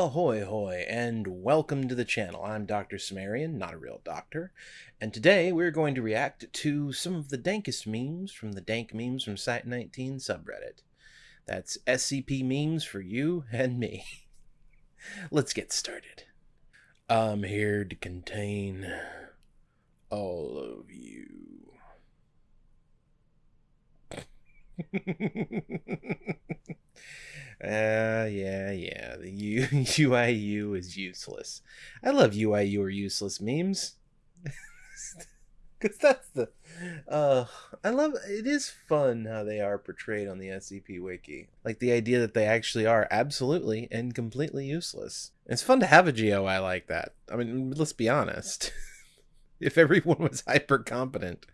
Ahoy hoy and welcome to the channel. I'm Dr. Sumerian, not a real doctor, and today we're going to react to some of the dankest memes from the Dank Memes from Site19 subreddit. That's SCP memes for you and me. Let's get started. I'm here to contain all of you. Uh, yeah, yeah. The U- UIU is useless. I love UIU or useless memes. Because that's the. Uh, I love. It is fun how they are portrayed on the SCP Wiki. Like the idea that they actually are absolutely and completely useless. It's fun to have a GOI like that. I mean, let's be honest. if everyone was hyper competent,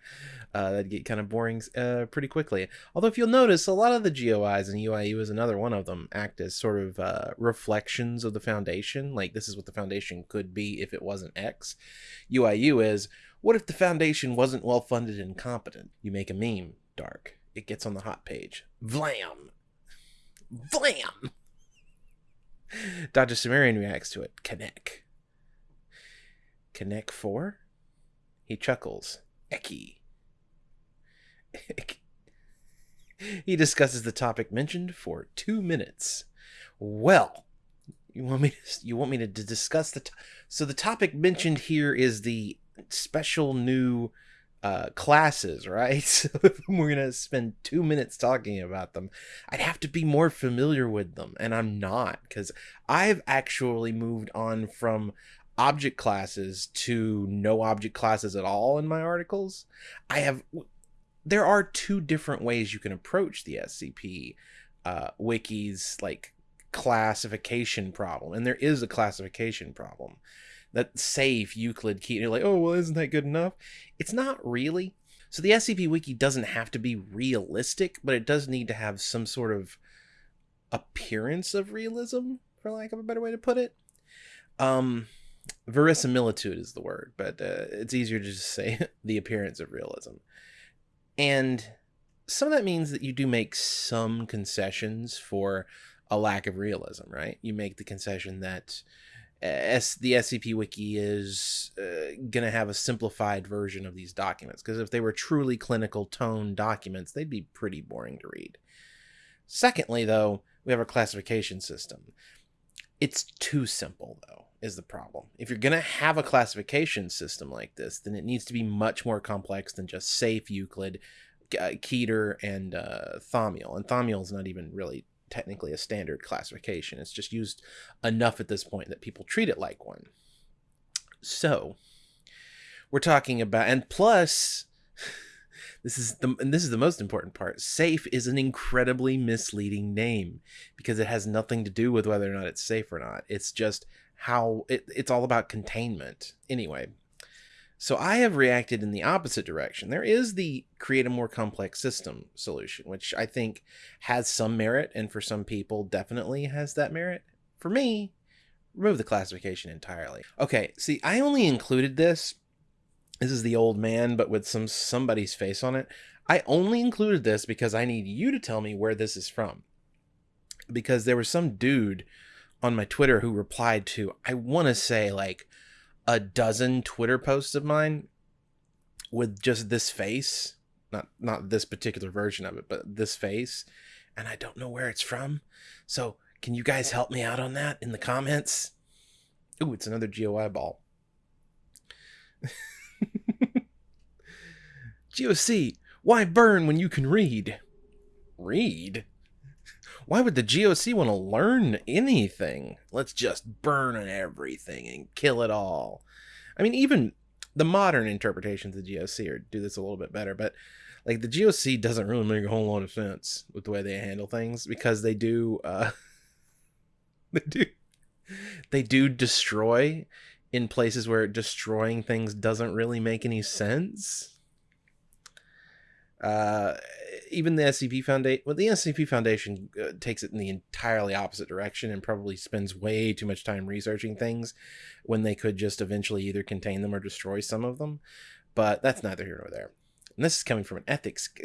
uh, that'd get kind of boring uh, pretty quickly. Although, if you'll notice, a lot of the GOIs and UIU is another one of them act as sort of uh, reflections of the foundation. Like, this is what the foundation could be if it wasn't X. UIU is what if the foundation wasn't well funded and competent? You make a meme, dark. It gets on the hot page. Vlam! Vlam! Dr. Sumerian reacts to it. Connect. Connect 4? He chuckles. Eki. He discusses the topic mentioned for two minutes. Well, you want me to, you want me to discuss the so the topic mentioned here is the special new uh, classes, right? So we're gonna spend two minutes talking about them, I'd have to be more familiar with them, and I'm not because I've actually moved on from object classes to no object classes at all in my articles. I have there are two different ways you can approach the SCP uh, wiki's like classification problem, and there is a classification problem. That safe Euclid key, you're like, oh well, isn't that good enough? It's not really. So the SCP Wiki doesn't have to be realistic, but it does need to have some sort of appearance of realism, for lack of a better way to put it. Um, verisimilitude is the word, but uh, it's easier to just say the appearance of realism. And some of that means that you do make some concessions for a lack of realism, right? You make the concession that uh, S- the SCP Wiki is uh, going to have a simplified version of these documents because if they were truly clinical tone documents, they'd be pretty boring to read. Secondly, though, we have a classification system. It's too simple, though, is the problem. If you're going to have a classification system like this, then it needs to be much more complex than just safe Euclid, uh, Keter, and uh, Thaumiel. And Thaumiel is not even really technically a standard classification. It's just used enough at this point that people treat it like one. So, we're talking about, and plus, this is the and this is the most important part. Safe is an incredibly misleading name because it has nothing to do with whether or not it's safe or not. It's just how it, it's all about containment. Anyway, so I have reacted in the opposite direction. There is the create a more complex system solution, which I think has some merit, and for some people definitely has that merit. For me, remove the classification entirely. Okay, see, I only included this this is the old man, but with some somebody's face on it. I only included this because I need you to tell me where this is from. Because there was some dude on my Twitter who replied to, I want to say like a dozen Twitter posts of mine with just this face. Not not this particular version of it, but this face. And I don't know where it's from. So can you guys help me out on that in the comments? Ooh, it's another GOI ball. GOC, why burn when you can read? Read? Why would the GOC want to learn anything? Let's just burn everything and kill it all. I mean, even the modern interpretations of the GOC are, do this a little bit better, but like the GOC doesn't really make a whole lot of sense with the way they handle things because they do, uh, they do, they do destroy in places where destroying things doesn't really make any sense uh, even the SCP Foundation, well, the SCP Foundation uh, takes it in the entirely opposite direction and probably spends way too much time researching things when they could just eventually either contain them or destroy some of them. But that's neither here nor there. And this is coming from an ethics.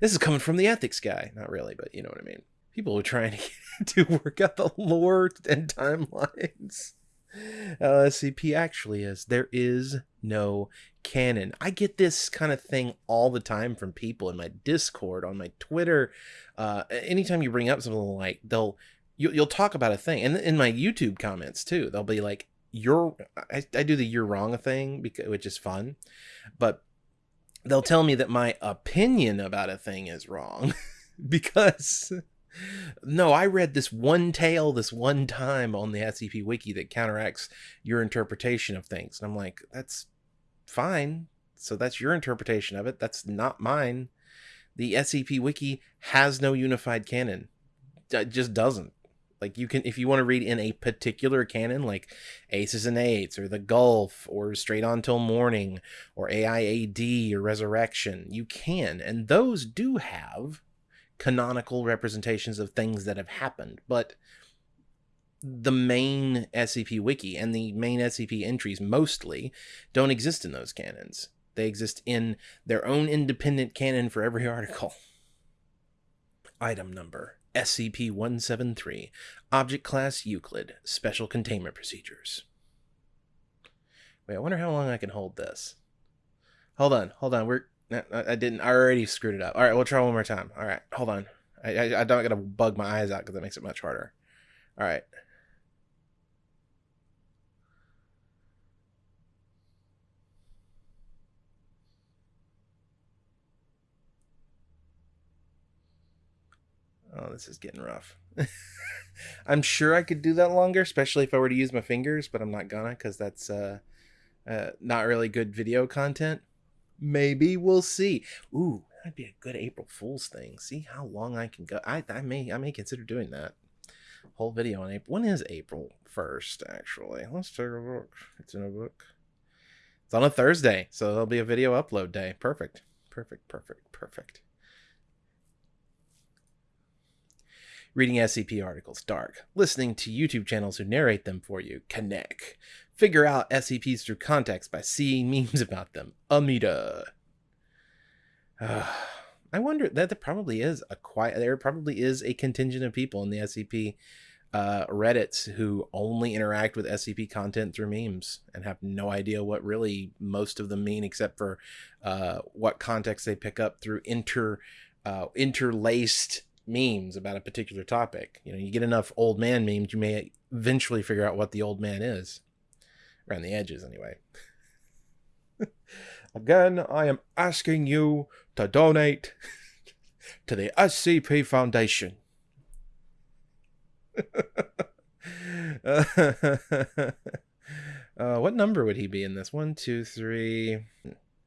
this is coming from the ethics guy. Not really, but you know what I mean. people are trying to, to work out the lore and timelines. Uh, SCP actually is. There is no canon. I get this kind of thing all the time from people in my Discord, on my Twitter. Uh, anytime you bring up something like they'll you, you'll talk about a thing, and in my YouTube comments too, they'll be like, "You're," I, I do the "you're wrong" thing because which is fun, but they'll tell me that my opinion about a thing is wrong because no, I read this one tale this one time on the SCP Wiki that counteracts your interpretation of things. And I'm like, that's fine. So that's your interpretation of it. That's not mine. The SCP Wiki has no unified canon. It just doesn't. Like you can, if you want to read in a particular canon, like Aces and Eights, or the Gulf, or Straight On Till Morning, or AIAD, or Resurrection, you can, and those do have canonical representations of things that have happened, but the main SCP wiki and the main SCP entries mostly don't exist in those canons. They exist in their own independent canon for every article. Item number SCP 173 Object Class Euclid Special Containment Procedures. Wait, I wonder how long I can hold this. Hold on, hold on. We're I didn't. I already screwed it up. All right, we'll try one more time. All right, hold on. I I, I don't gotta bug my eyes out because that makes it much harder. All right. Oh, this is getting rough. I'm sure I could do that longer, especially if I were to use my fingers, but I'm not gonna because that's uh, uh, not really good video content. Maybe we'll see. Ooh, that'd be a good April Fool's thing. See how long I can go. I, I may I may consider doing that. Whole video on April. When is April first? Actually, let's take a look. It's in a book. It's on a Thursday, so there'll be a video upload day. Perfect. Perfect. Perfect. Perfect. Reading SCP articles, dark. Listening to YouTube channels who narrate them for you, connect. Figure out SCPs through context by seeing memes about them, Amida. Uh, I wonder that there probably is a quiet. There probably is a contingent of people in the SCP uh, Reddits who only interact with SCP content through memes and have no idea what really most of them mean, except for uh, what context they pick up through inter uh, interlaced memes about a particular topic. You know, you get enough old man memes, you may eventually figure out what the old man is. Around the edges, anyway. Again, I am asking you to donate to the SCP Foundation. uh, what number would he be in this? One, two, three.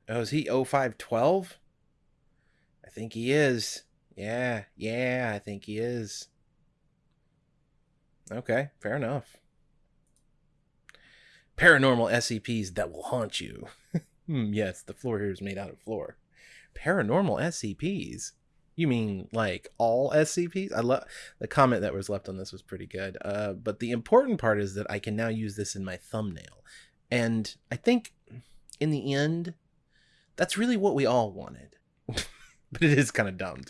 Oh, is he 0512? I think he is. Yeah, yeah, I think he is. Okay, fair enough. Paranormal SCPs that will haunt you. hmm, yes, the floor here is made out of floor. Paranormal SCPs? You mean like all SCPs? I love the comment that was left on this was pretty good. Uh, but the important part is that I can now use this in my thumbnail. And I think in the end, that's really what we all wanted. but it is kind of dumb.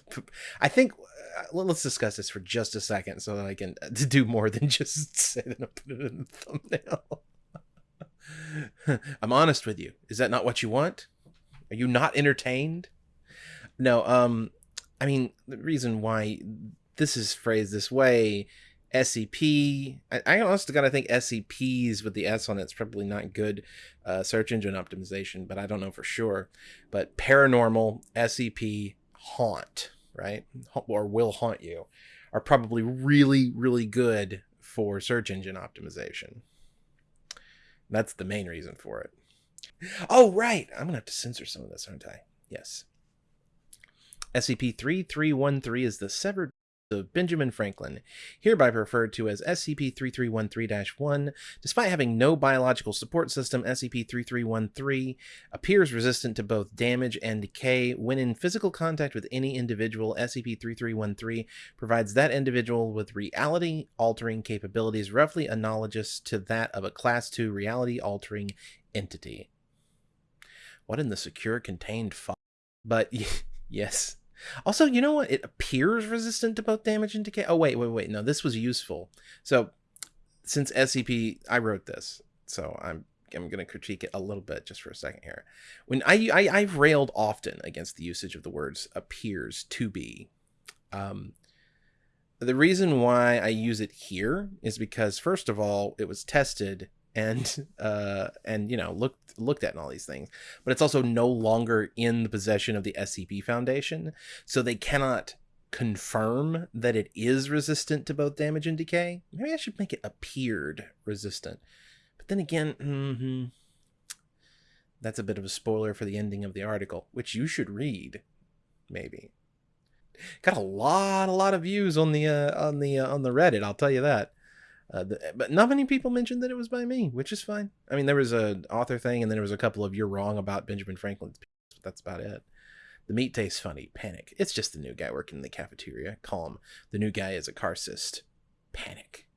I think uh, let's discuss this for just a second so that I can uh, do more than just say that I put it in the thumbnail. I'm honest with you. Is that not what you want? Are you not entertained? No, um I mean the reason why this is phrased this way SCP. I, I honestly gotta think SCPs with the S on it's probably not good uh, search engine optimization, but I don't know for sure. But paranormal SCP haunt, right, or will haunt you, are probably really really good for search engine optimization. That's the main reason for it. Oh right, I'm gonna have to censor some of this, aren't I? Yes. SCP 3313 is the severed of Benjamin Franklin, hereby referred to as SCP-3313-1. Despite having no biological support system, SCP-3313 appears resistant to both damage and decay. When in physical contact with any individual, SCP-3313 provides that individual with reality-altering capabilities roughly analogous to that of a Class II reality-altering entity. What in the secure contained file? But yes, Also, you know what? It appears resistant to both damage and decay. Oh, wait, wait, wait. No, this was useful. So, since SCP, I wrote this, so I'm I'm going to critique it a little bit just for a second here. When I, I I've railed often against the usage of the words appears to be. Um, the reason why I use it here is because first of all, it was tested and uh and you know looked looked at and all these things. But it's also no longer in the possession of the scp foundation so they cannot confirm that it is resistant to both damage and decay. Maybe i should make it appeared resistant. But then again mm-hmm, that's a bit of a spoiler for the ending of the article which you should read maybe. Got a lot a lot of views on the uh on the uh, on the reddit i'll tell you that uh, the, but not many people mentioned that it was by me, which is fine. I mean, there was a author thing, and then there was a couple of "you're wrong" about Benjamin Franklin's. piece," But that's about it. The meat tastes funny. Panic. It's just the new guy working in the cafeteria. Call him. The new guy is a Karcist. Panic.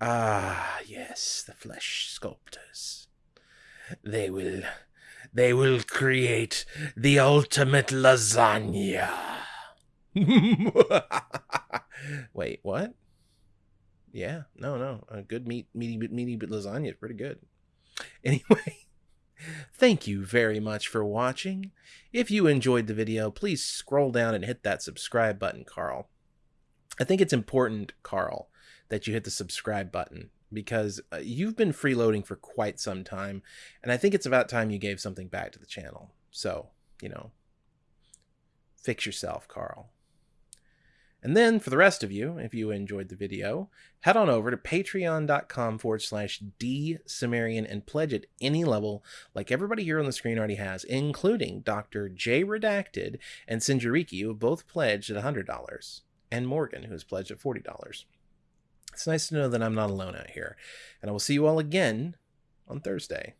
Ah, yes, the flesh sculptors. They will, they will create the ultimate lasagna. Wait, what? Yeah, no, no, a good meat, meaty, meaty lasagna is pretty good. Anyway, thank you very much for watching. If you enjoyed the video, please scroll down and hit that subscribe button, Carl. I think it's important, Carl, that you hit the subscribe button because uh, you've been freeloading for quite some time, and I think it's about time you gave something back to the channel. So, you know, fix yourself, Carl. And then for the rest of you, if you enjoyed the video, head on over to patreon.com forward slash dsumerian and pledge at any level like everybody here on the screen already has, including Dr. J Redacted and Sinjariki, who have both pledged at $100, and Morgan, who has pledged at $40. It's nice to know that I'm not alone out here. And I will see you all again on Thursday.